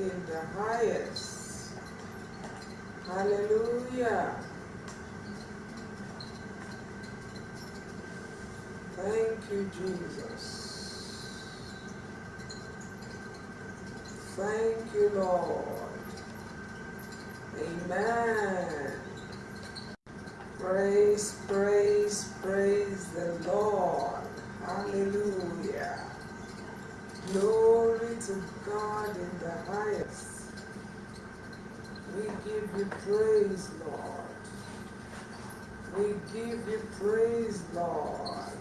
in the highest. Hallelujah. Thank you, Jesus. Thank you, Lord. Amen. Praise, praise, praise the Lord. Hallelujah. Glory to God in the highest. We give you praise, Lord. We give you praise, Lord.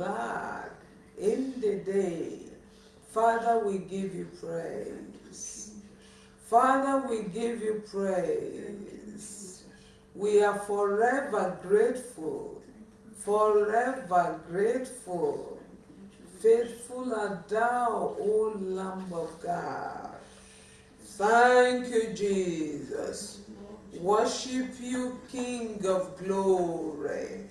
Glad in the day. Father, we give you praise. Father, we give you praise. We are forever grateful, forever grateful. Faithful art thou, O Lamb of God. Thank you, Jesus. Worship you, King of glory.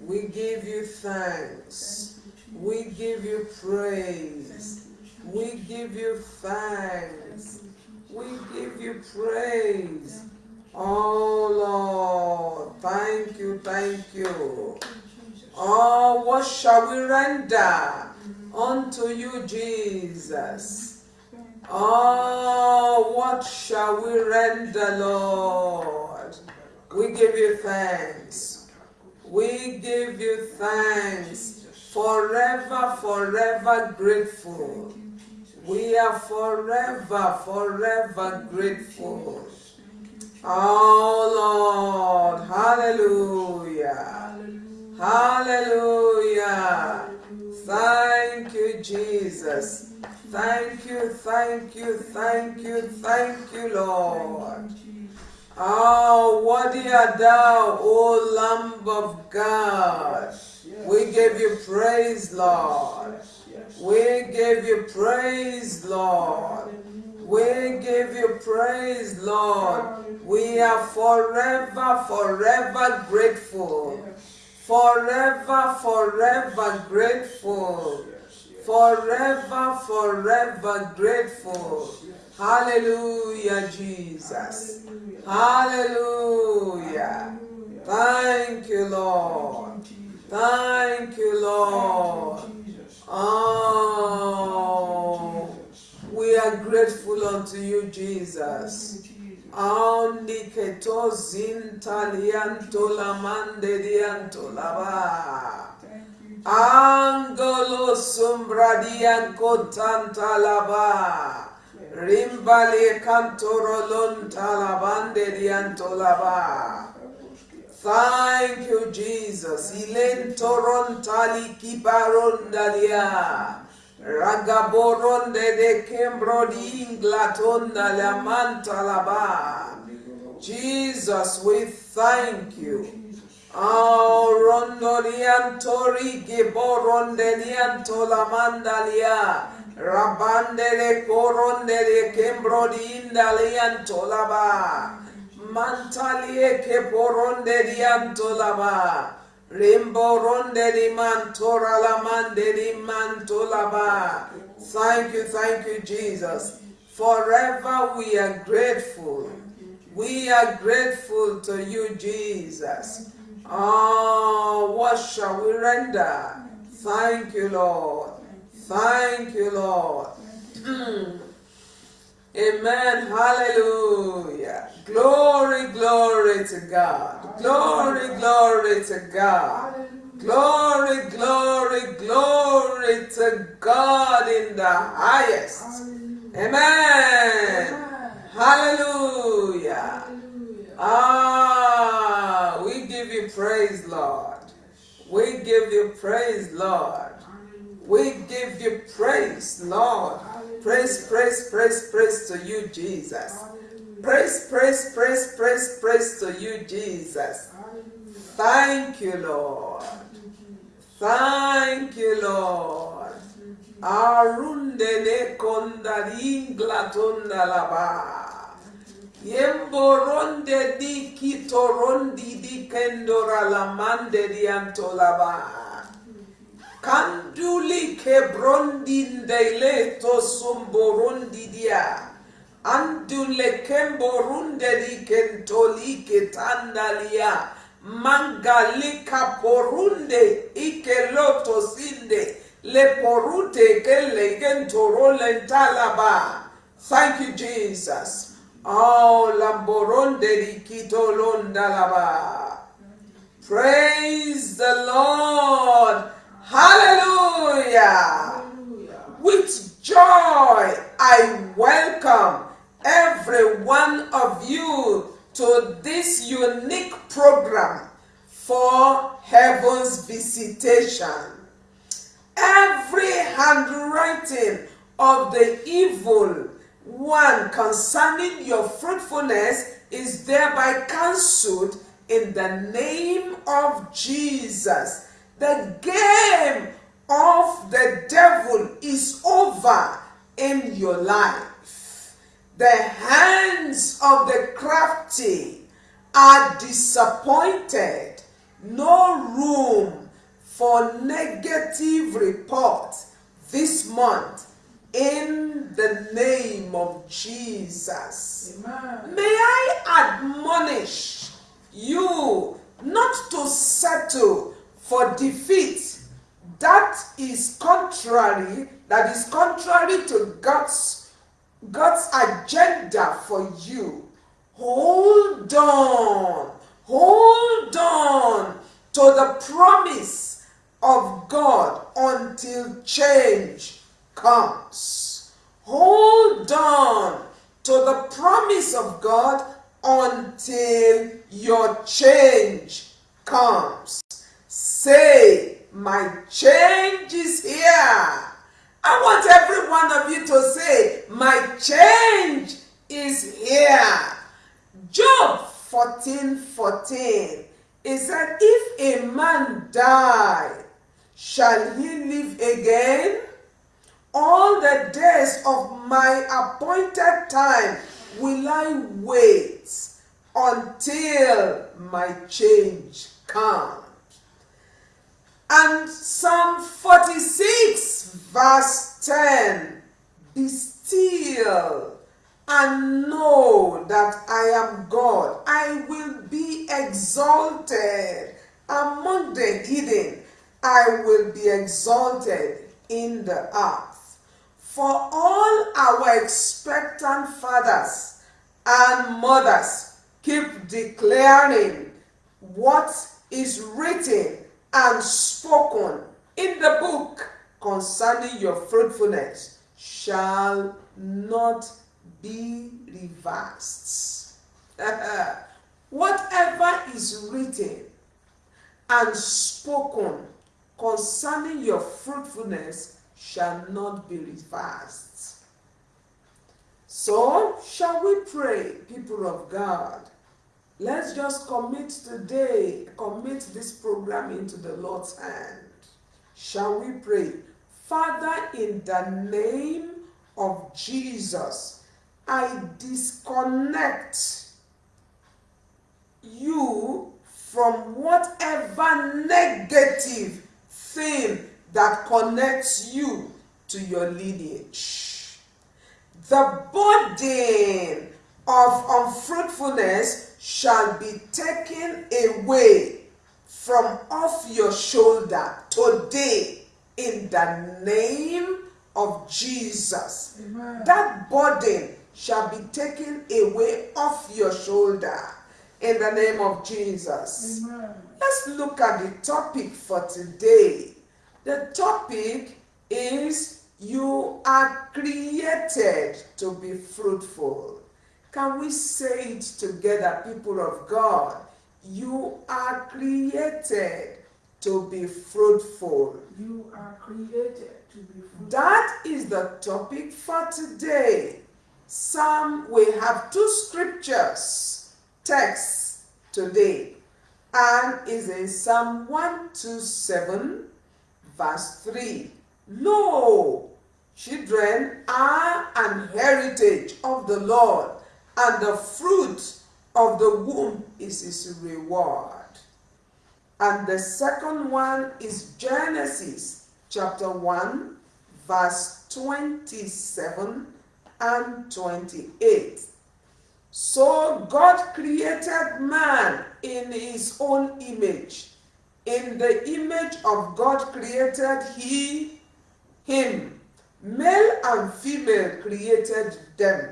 We give you thanks. We give you praise. We give you thanks. We give you praise. Oh Lord, thank you, thank you. Oh, what shall we render unto you, Jesus? Oh, what shall we render, Lord? We give you thanks. We give you thanks. Forever, forever grateful. We are forever, forever grateful. Oh Lord, hallelujah. Hallelujah. Thank you, Jesus. Thank you, thank you, thank you, thank you, Lord. Oh, worthy art thou, O Lamb of God. We give you praise, Lord. We give you praise, Lord. We give you praise, Lord. We are forever, forever grateful. Forever, forever grateful forever, forever grateful. Hallelujah, Jesus. Hallelujah. Thank you, Lord. Thank you, Lord. Oh, we are grateful unto you, Jesus. Dianto lava. Angolo sombradian contantalaba. Rimbale cantorolon talabande diantolaba. Thank you, Jesus. Ilen torontali kibarondalia. Ragaboronde de inglatonda la mantalaba. Jesus, we thank you. Oh, rondoliantori giborondelianto la mandalia. Rabandele corondele kembrodindalianto laba. Mantalie che porondelianto laba. Rimborondeli mantora la mandeli manto laba. Thank you, thank you, Jesus. Forever we are grateful. We are grateful to you, Jesus. Oh, what shall we render? Thank you, Lord. Thank you, Lord. Amen. Hallelujah. Glory, glory to God. Glory, glory to God. Glory, glory, glory to God in the highest. Amen. Hallelujah. Ah, we give you praise, Lord. We give you praise, Lord. We give you praise, Lord. Praise, praise, praise, praise to you, Jesus. Praise, praise, praise, praise, praise to you, Jesus. Thank you, Lord. Thank you, Lord. Arundele kondaringla tondalaba. Yemboronde di kitorondi di kendora la mande di antolaba. Kanduli ke brondinde leto sumborondi dia. Andule kemborunde di kentoli ke tandalia. Mangalika porunde ike loto sinde. Le porute ke le gentoro lentalaba. Thank you, Jesus. Oh, lamboronde rikito londalaba. Praise the Lord. Hallelujah. With joy I welcome every one of you to this unique program for heaven's visitation. Every handwriting of the evil one concerning your fruitfulness is thereby cancelled in the name of Jesus. The game of the devil is over in your life. The hands of the crafty are disappointed. No room for negative report this month in the name of Jesus. Amen. May I admonish you not to settle for defeat that is contrary that is contrary to God's God's agenda for you. Hold on hold on to the promise of God until change comes. Hold on to the promise of God until your change comes say my change is here. I want every one of you to say, My change is here. Job 14 14. It said, If a man die, shall he live again? All the days of my appointed time will I wait until my change comes. And Psalm 46, verse 10 Be still and know that I am God. I will be exalted among the heathen. I will be exalted in the earth. For all our expectant fathers and mothers keep declaring what is written and spoken in the book concerning your fruitfulness shall not be reversed. Whatever is written and spoken concerning your fruitfulness shall not be reversed. So, shall we pray, people of God? Let's just commit today, commit this program into the Lord's hand. Shall we pray? Father, in the name of Jesus, I disconnect you from whatever negative thing that connects you to your lineage. The burden of unfruitfulness shall be taken away from off your shoulder today in the name of Jesus. Amen. That burden shall be taken away off your shoulder in the name of Jesus. Amen. Let's look at the topic for today. The topic is you are created to be fruitful. Can we say it together, people of God? You are created to be fruitful. You are created to be fruitful. That is the topic for today. Psalm, we have two scriptures, texts today, and is in Psalm 127, verse 3. Lo, children are an heritage of the Lord and the fruit of the womb is his reward. And the second one is Genesis chapter 1, verse 27 and 28. So God created man in his own image. In the image of God created he him. Male and female created them,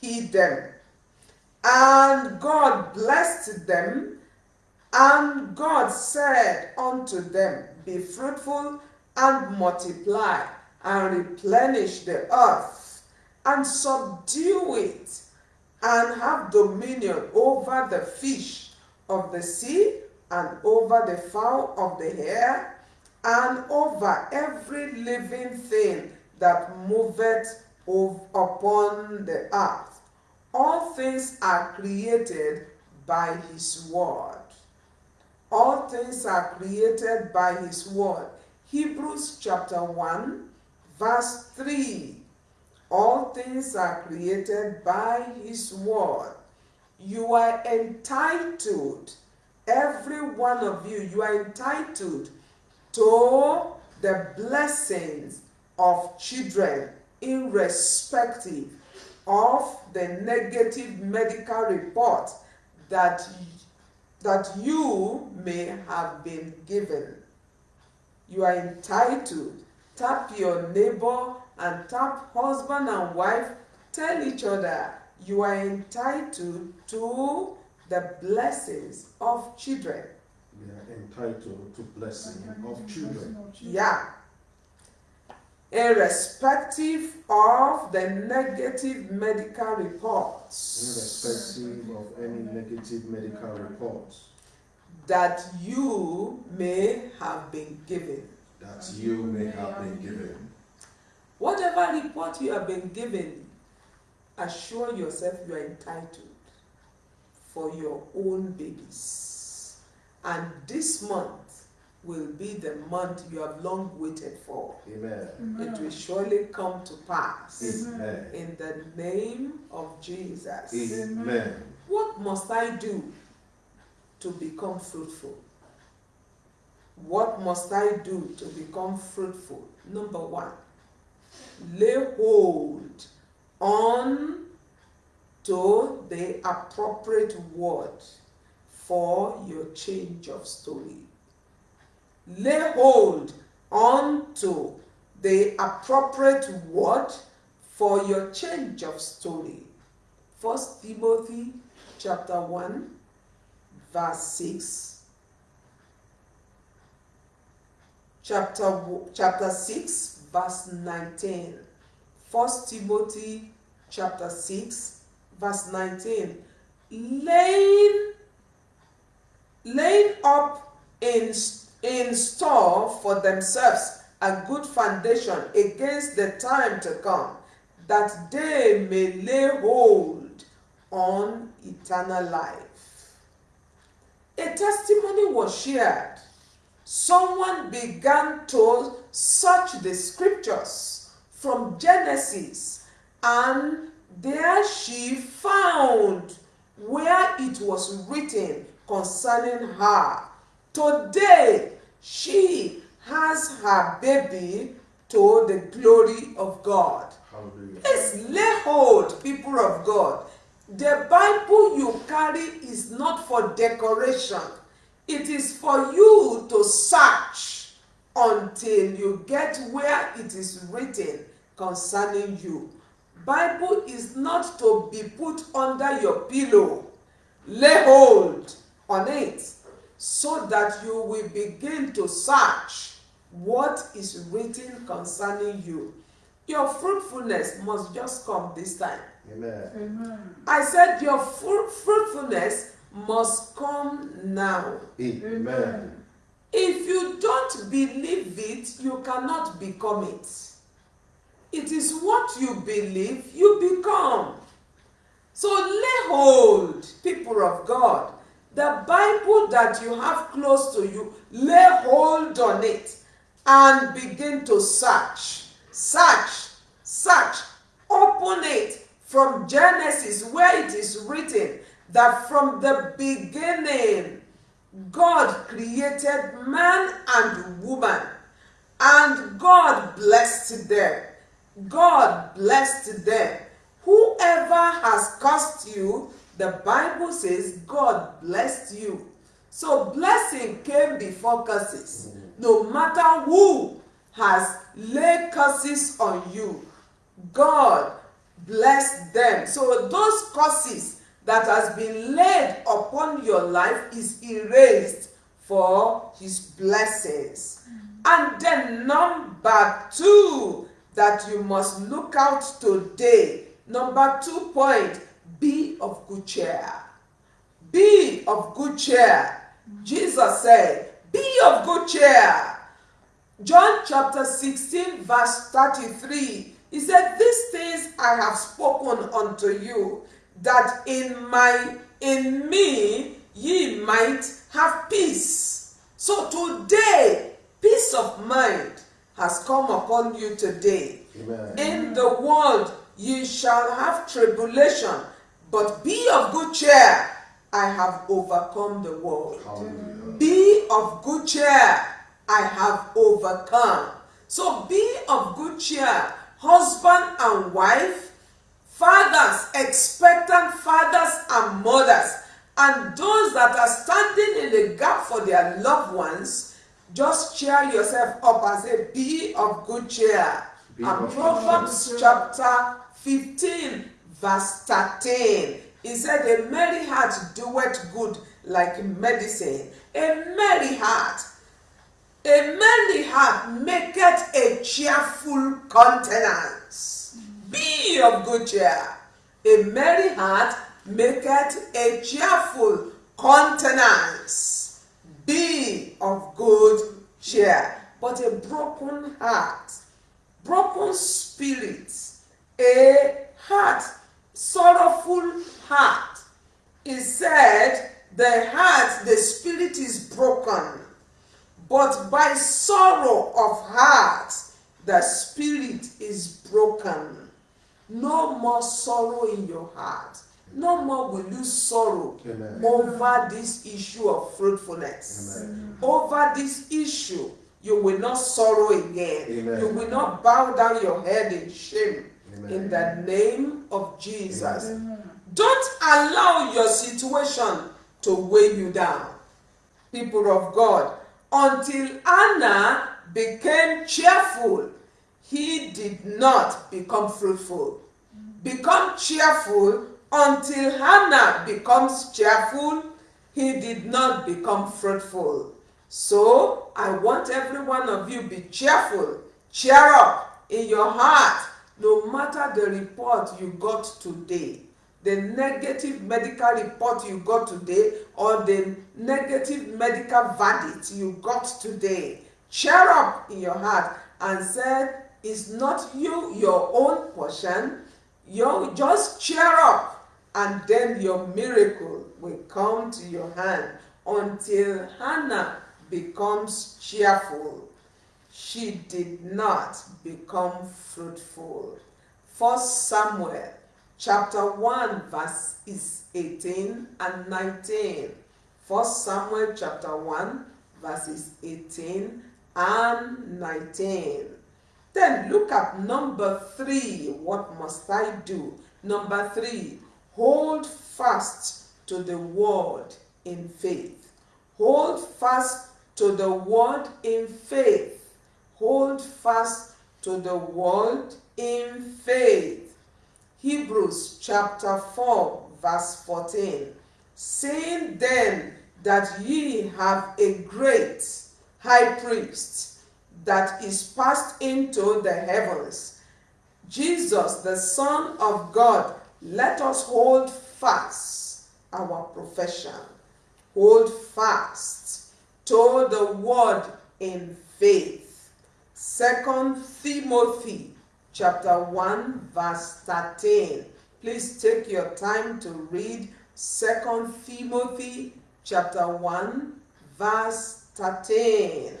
he them. And God blessed them, and God said unto them, Be fruitful and multiply, and replenish the earth, and subdue it, and have dominion over the fish of the sea, and over the fowl of the air, and over every living thing that moveth upon the earth. All things are created by his word. All things are created by his word. Hebrews chapter 1, verse 3. All things are created by his word. You are entitled, every one of you, you are entitled to the blessings of children irrespective of the negative medical report that, that you may have been given. You are entitled. Tap your neighbor and tap husband and wife. Tell each other you are entitled to the blessings of children. We are entitled to blessing of children. Yeah. Irrespective of the negative medical reports. Irrespective of any negative medical reports that you may have been given. that you may have been given. Whatever report you have been given, assure yourself you are entitled for your own babies. And this month will be the month you have long waited for. Amen. It will surely come to pass. Amen. In the name of Jesus. Amen. What must I do to become fruitful? What must I do to become fruitful? Number one, lay hold on to the appropriate word for your change of story. Lay hold on to the appropriate word for your change of story. First Timothy chapter 1 verse 6 chapter chapter 6 verse 19 first timothy chapter 6 verse 19 laying laying up in in store for themselves a good foundation against the time to come that they may lay hold on eternal life a testimony was shared someone began to search the scriptures from Genesis, and there she found where it was written concerning her. Today, she has her baby to the glory of God. Hallelujah. Please lay hold, people of God. The Bible you carry is not for decoration. It is for you to search until you get where it is written concerning you. Bible is not to be put under your pillow. Lay hold on it so that you will begin to search what is written concerning you. Your fruitfulness must just come this time. Amen. Amen. I said your fruit, fruitfulness must come now. Amen. If you don't believe it, you cannot become it. It is what you believe you become. So lay hold, people of God. The Bible that you have close to you, lay hold on it and begin to search. Search, search, open it from Genesis where it is written that from the beginning God created man and woman and God blessed them. God blessed them. Whoever has cursed you, the Bible says God blessed you. So blessing came before curses. No matter who has laid curses on you, God blessed them. So those curses that has been laid upon your life is erased for his blessings. And then number two, that you must look out today. Number two point, be of good cheer. Be of good cheer. Jesus said, Be of good cheer. John chapter 16, verse 33. He said, These things I have spoken unto you, that in my in me ye might have peace. So today, peace of mind has come upon you today. Amen. In the world ye shall have tribulation, but be of good cheer. I have overcome the world. Hallelujah. Be of good cheer. I have overcome. So be of good cheer, husband and wife, fathers, expectant fathers and mothers, and those that are standing in the gap for their loved ones. Just cheer yourself up and say, Be of good cheer. Be and Proverbs chapter 15, verse 13. He said, A merry heart doeth good like medicine. A merry heart a merry heart maketh a cheerful countenance. Be of good cheer. A merry heart maketh a cheerful countenance. Be of good cheer. But a broken heart, broken spirit, a heart, sorrowful heart. He said, the heart, the spirit is broken but by sorrow of heart the spirit is broken. No more sorrow in your heart. No more will you sorrow Amen. over this issue of fruitfulness. Amen. Over this issue, you will not sorrow again. Amen. You will not bow down your head in shame. Amen. In the name of Jesus. Amen. Don't allow your situation to weigh you down. People of God, until Anna became cheerful, he did not become fruitful. Become cheerful until Hannah becomes cheerful, he did not become fruitful. So I want every one of you be cheerful, cheer up in your heart, no matter the report you got today the negative medical report you got today or the negative medical verdict you got today cheer up in your heart and said it's not you your own portion. You just cheer up and then your miracle will come to your hand until hannah becomes cheerful she did not become fruitful. First samuel chapter 1 verse is 18 and 19 first samuel chapter 1 verses 18 and 19 then look at number 3 what must i do? Number 3 hold fast to the word in faith. Hold fast to the word in faith hold fast to the word in faith Hebrews chapter 4, verse 14. Saying then that ye have a great high priest that is passed into the heavens, Jesus, the Son of God, let us hold fast our profession. Hold fast to the word in faith. Second Timothy chapter 1 verse 13 please take your time to read second timothy chapter 1 verse 13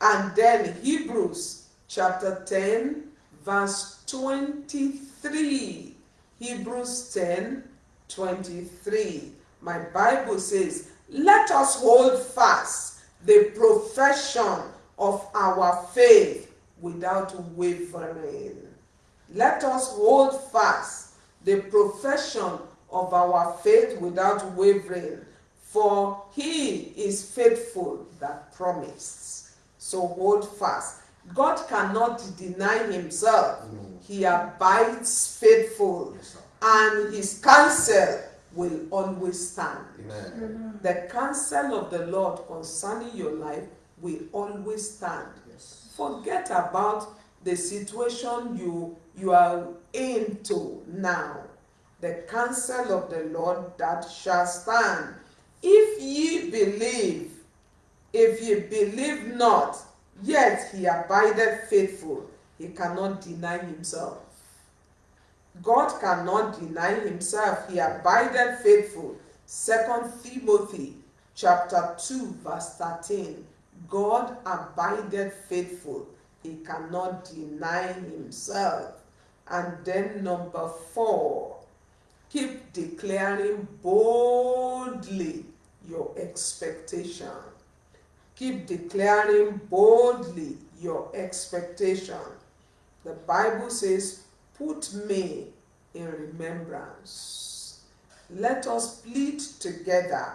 and then hebrews chapter 10 verse 23 hebrews 10 23 my bible says let us hold fast the profession of our faith without wavering. Let us hold fast the profession of our faith without wavering, for he is faithful that promised. So hold fast. God cannot deny himself. He abides faithful, Yes, and his counsel will always stand. Amen. The counsel of the Lord concerning your life will always stand. Yes. Forget about the situation you you are into now. The counsel of the Lord that shall stand. If ye believe, if ye believe not, yet he abideth faithful, he cannot deny himself. God cannot deny himself, he abideth faithful. Second Timothy chapter 2, verse 13. God abideth faithful, he cannot deny himself. And then number four, keep declaring boldly your expectation. Keep declaring boldly your expectation. The Bible says, Put me in remembrance. Let us plead together.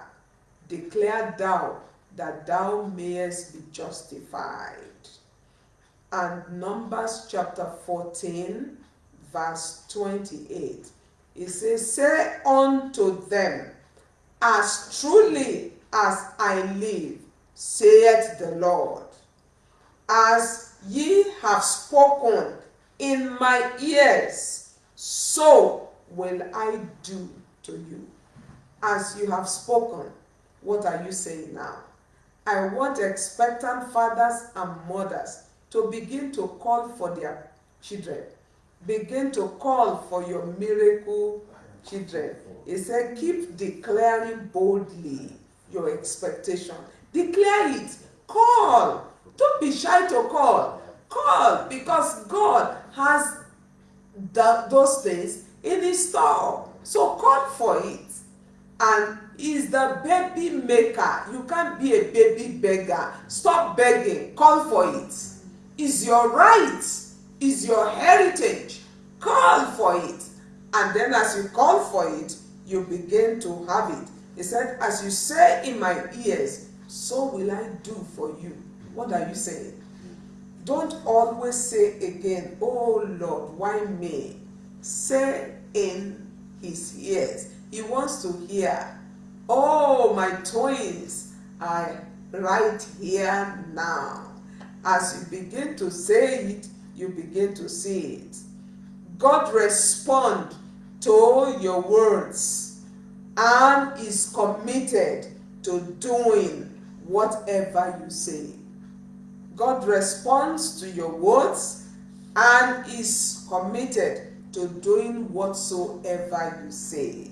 Declare thou that thou mayest be justified. And Numbers chapter 14, verse 28. It says, Say unto them, As truly as I live, saith the Lord, as ye have spoken in my ears, so will I do to you. As you have spoken, what are you saying now? I want expectant fathers and mothers to begin to call for their children. Begin to call for your miracle children. He said, keep declaring boldly your expectation. Declare it. Call. Don't be shy to call. Call because God has those things in his store. So call for it. And is the baby maker. You can't be a baby beggar. Stop begging. Call for it. Is your right. Is your heritage. Call for it. And then as you call for it, you begin to have it. He said, as you say in my ears, so will I do for you. What are you saying? Don't always say again, oh Lord, why me? Say in his ears. He wants to hear, oh, my twins are right here now. As you begin to say it, you begin to see it. God respond to your words and is committed to doing whatever you say. God responds to your words and is committed to doing whatsoever you say.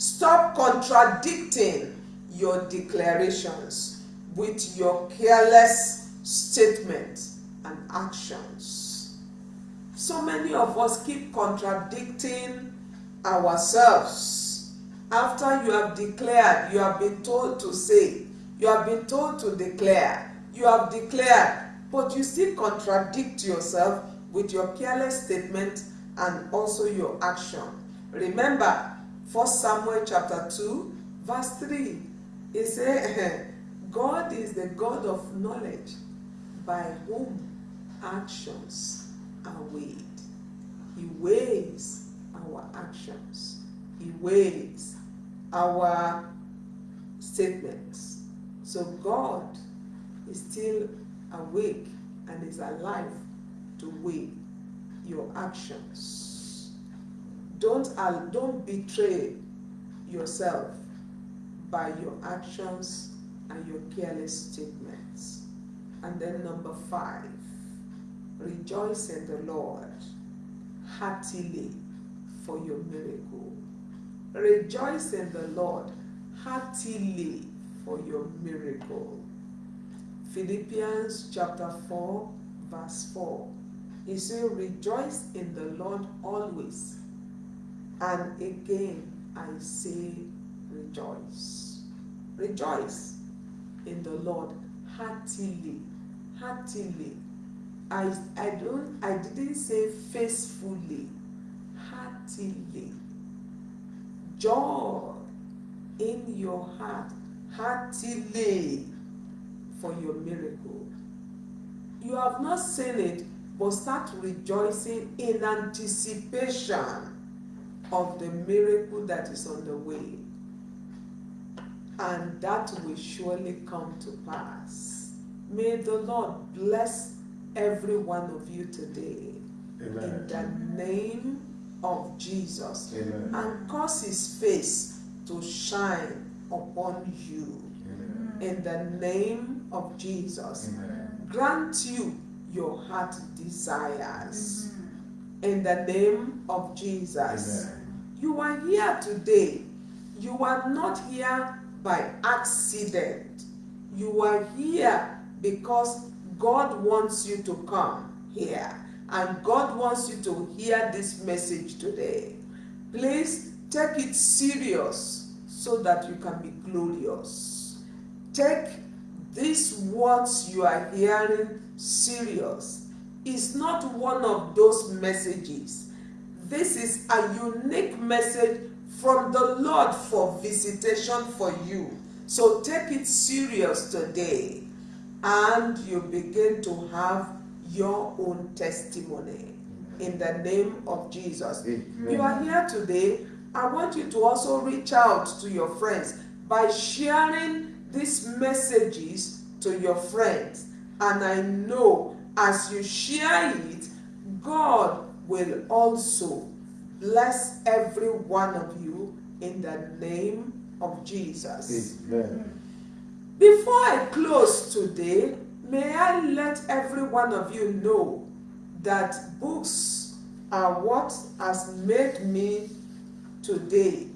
Stop contradicting your declarations with your careless statements and actions. So many of us keep contradicting ourselves. After you have declared, you have been told to say, you have been told to declare, you have declared, but you still contradict yourself with your careless statement and also your action. Remember, 1 Samuel chapter 2, verse 3. It says, God is the God of knowledge by whom actions are weighed. He weighs our actions. He weighs our statements. So God is still awake and is alive to weigh your actions. Don't, don't betray yourself by your actions and your careless statements. And then number five, rejoice in the Lord heartily for your miracle. Rejoice in the Lord heartily for your miracle. Philippians chapter 4, verse 4. He said, Rejoice in the Lord always. And again, I say, Rejoice. Rejoice in the Lord heartily. Heartily. I, I don't I didn't say faithfully. Heartily. Joy in your heart. Heartily for your miracle. You have not seen it, but start rejoicing in anticipation of the miracle that is on the way. And that will surely come to pass. May the Lord bless every one of you today in the name of Jesus Amen. and cause his face to shine upon you Amen. in the name of Jesus. Amen. Grant you your heart desires in the name of Jesus. You are here today. You are not here by accident. You are here because God wants you to come here. And God wants you to hear this message today. Please take it serious so that you can be glorious. Take these words you are hearing serious. It's not one of those messages. This is a unique message from the Lord for visitation for you. So take it serious today and you begin to have your own testimony in the name of Jesus. Amen. You are here today. I want you to also reach out to your friends by sharing these messages to your friends. And I know as you share it, God will also bless every one of you in the name of Jesus. Amen. Before I close today, may I let every one of you know that books are what has made me today.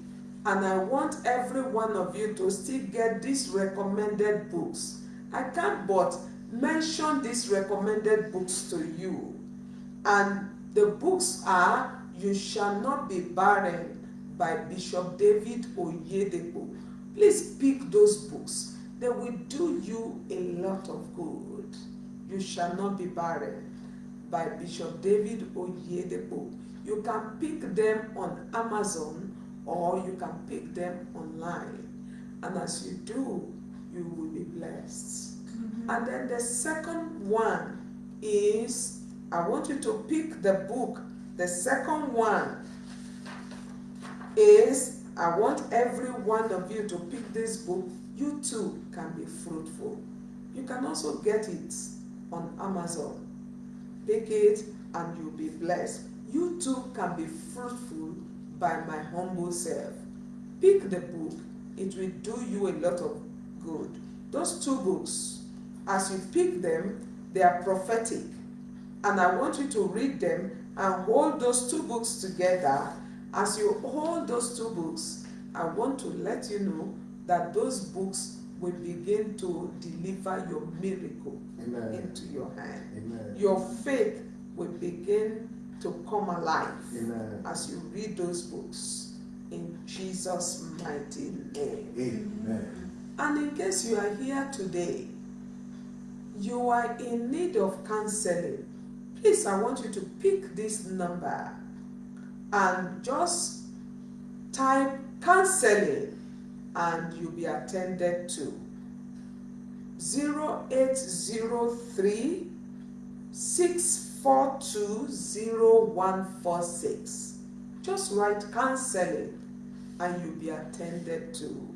And I want every one of you to still get these recommended books. I can't but mention these recommended books to you. And the books are You Shall Not Be Barren by Bishop David Oyedepo. Please pick those books. They will do you a lot of good. You Shall Not Be Barren by Bishop David Oyedepo. You can pick them on Amazon or you can pick them online. And as you do, you will be blessed. Mm-hmm. And then the second one is I want you to pick the book. The second one is I want every one of you to pick this book. You too can be fruitful. You can also get it on Amazon. Pick it and you'll be blessed. You too can be fruitful by my humble self. Pick the book, it will do you a lot of good. Those two books, as you pick them, they are prophetic. And I want you to read them and hold those two books together. As you hold those two books, I want to let you know that those books will begin to deliver your miracle Amen. into your hand. Amen. Your faith will begin to come alive Amen. as you read those books in Jesus' mighty name. Amen. And in case you are here today, you are in need of counseling, please, I want you to pick this number and just type counseling and you'll be attended to. 0803 642 0146. Just write counseling and you'll be attended to.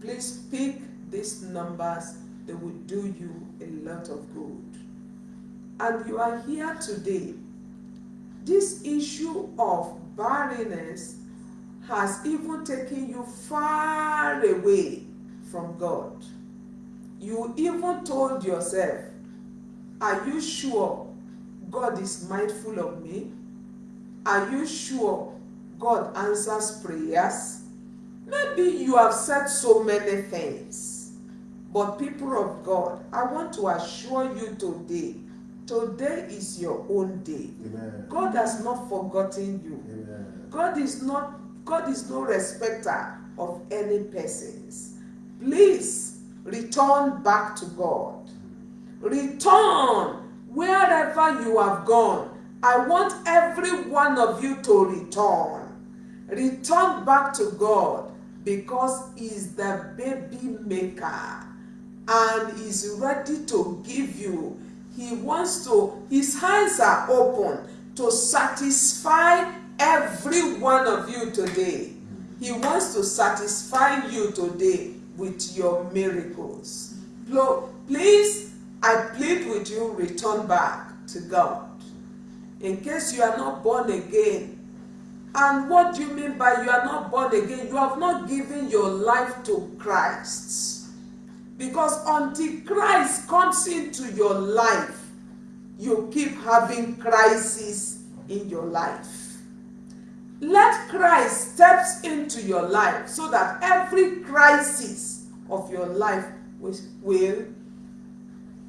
Please pick these numbers, they will do you a lot of good. And you are here today. This issue of barrenness has even taken you far away from God. You even told yourself, Are you sure God is mindful of me? Are you sure God answers prayers? Maybe you have said so many things, but people of God, I want to assure you today today is your own day. Amen. God has not forgotten you. Amen. God is not God is no respecter of any persons. Please return back to God. Return wherever you have gone. I want every one of you to return. Return back to God because He's the baby maker and He's ready to give you. He wants to, His hands are open to satisfy every one of you today. He wants to satisfy you today with your miracles. Please I plead with you, return back to God. In case you are not born again, and what do you mean by you are not born again? You have not given your life to Christ. Because until Christ comes into your life, you keep having crises in your life. Let Christ steps into your life so that every crisis of your life will, will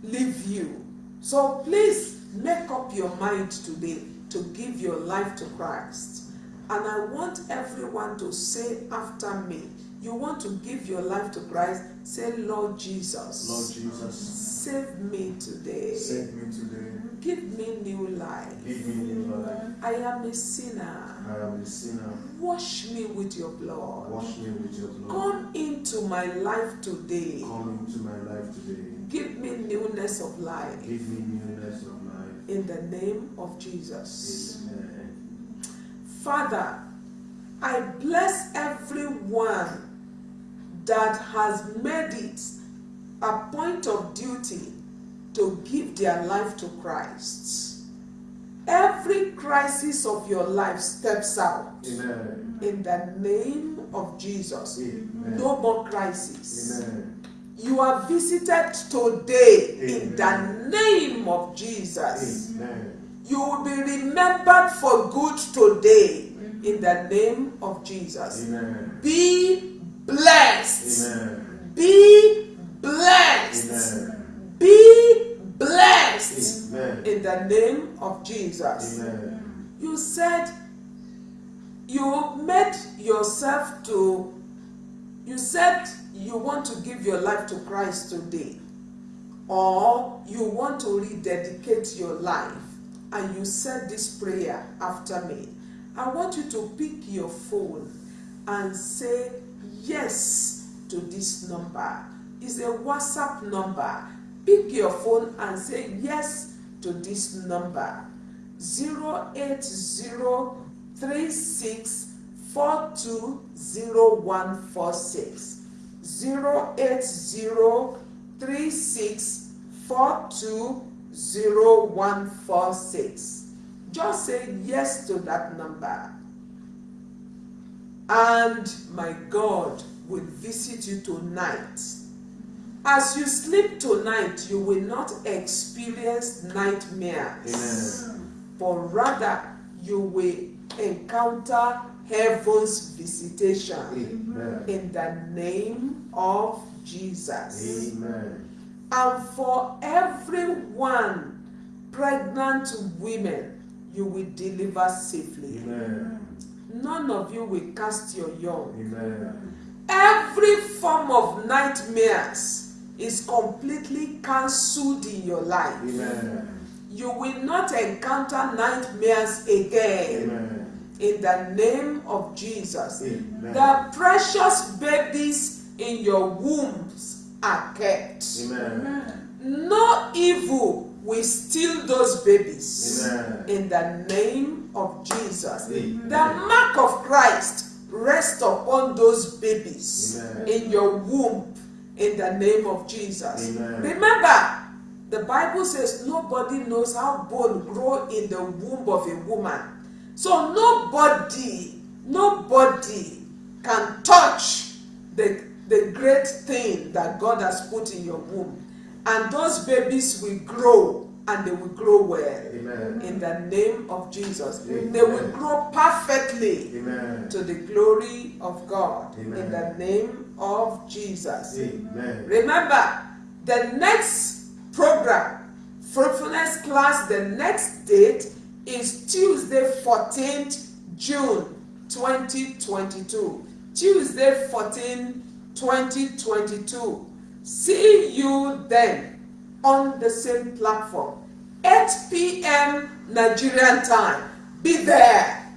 leave you. So please make up your mind today to give your life to Christ. And I want everyone to say after me, you want to give your life to Christ, say, Lord Jesus. Lord Jesus, Save me today. save me today. Give me new life. Give me new life. I am a sinner. I am a sinner. Wash me with your blood. Wash me with your blood. Come into my life today. Come into my life today. Give me newness of life. Give me newness of life. In the name of Jesus. Amen. Father, I bless everyone that has made it a point of duty to give their life to Christ. Every crisis of your life steps out Amen. in the name of Jesus. Amen. No more crisis. Amen. You are visited today in the name of Jesus. Amen. You will be remembered for good today in the name of Jesus. Amen. Be blessed. Amen. Be blessed. Amen. Be blessed Amen. in the name of Jesus. Amen. You said you made yourself to, you said you want to give your life to Christ today, or you want to rededicate your life, and you said this prayer after me. I want you to pick your phone and say yes to this number. It's a WhatsApp number. Pick your phone and say yes to this number. 08036420146 08036420146 just say yes to that number and my god will visit you tonight as you sleep tonight you will not experience nightmares Amen. but rather you will encounter heaven's visitation Amen. in the name of Jesus. Amen. And for everyone pregnant women, you will deliver safely. Amen. None of you will cast your young. Amen. Every form of nightmares is completely cancelled in your life. Amen. You will not encounter nightmares again. Amen. In the name of Jesus. Amen. The precious babies in your wombs are kept. Amen. No evil will steal those babies. Amen. In the name of Jesus. Amen. The mark of Christ rest upon those babies Amen. in your womb in the name of Jesus. Amen. Remember, the Bible says nobody knows how bone grow in the womb of a woman. So nobody, nobody can touch the, the great thing that God has put in your womb. And those babies will grow and they will grow well. Amen. In the name of Jesus. Amen. They will grow perfectly Amen. to the glory of God. In the name of Jesus. Amen. Remember, the next program, fruitfulness class, the next date is Tuesday, 14th June 2022. Tuesday, 14, 2022. See you then on the same platform. 8 p.m. Nigerian time. Be there.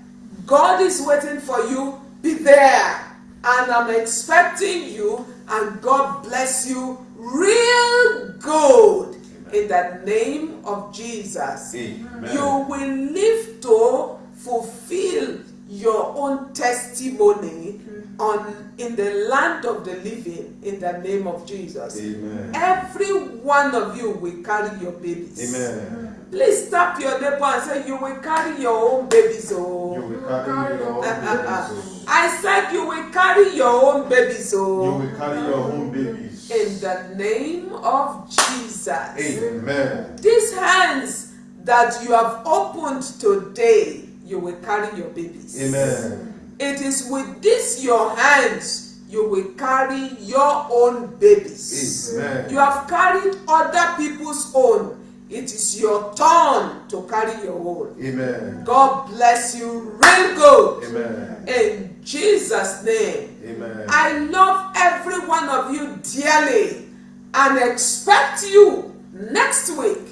God is waiting for you. Be there. And I'm expecting you, and God bless you real good in the name of Jesus. Amen. You will live to fulfill your own testimony on in the land of the living in the name of Jesus. Amen. Every one of you will carry your babies. Amen. Please tap your neighbor and say, You will carry your own babies. Oh. You Oh. will carry your own oh. babies. I said, You will carry your own babies. oh. You Oh. will carry your own babies. In the name of Jesus. Amen. These hands that you have opened today, you will carry your babies. Amen. It is with this your hands you will carry your own babies. Amen. You have carried other people's own. It is your turn to carry your own. Amen. God bless you real good. Amen. In Jesus' name. Amen. I love every one of you dearly and expect you next week.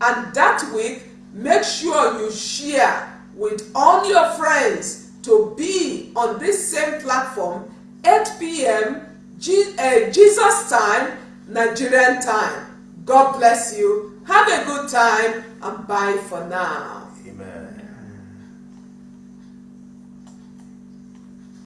And that week, make sure you share with all your friends to be on this same platform 8 p.m. Uh, Jesus time, Nigerian time. God bless you. Have a good time and bye for now.